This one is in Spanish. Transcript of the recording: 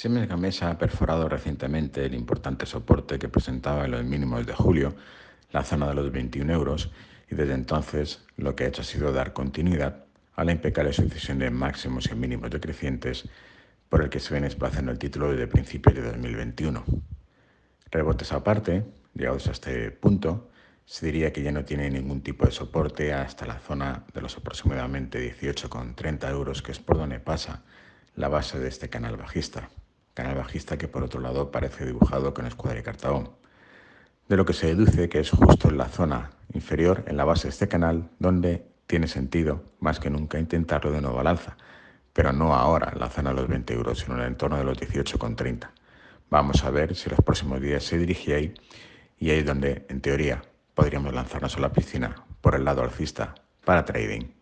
Siemens Gamesa ha perforado recientemente el importante soporte que presentaba en los mínimos de julio, la zona de los 21 euros, y desde entonces lo que ha hecho ha sido dar continuidad a la impecable sucesión de máximos y mínimos decrecientes por el que se viene desplazando el título desde principios de 2021. Rebotes aparte, llegados a este punto, se diría que ya no tiene ningún tipo de soporte hasta la zona de los aproximadamente 18,30 euros, que es por donde pasa la base de este canal bajista canal bajista que por otro lado parece dibujado con escuadra y cartabón, de lo que se deduce que es justo en la zona inferior, en la base de este canal, donde tiene sentido más que nunca intentarlo de nuevo al alza, pero no ahora en la zona de los 20 euros, sino en el entorno de los 18,30. Vamos a ver si los próximos días se dirige ahí y ahí es donde, en teoría, podríamos lanzarnos a la piscina por el lado alcista para trading.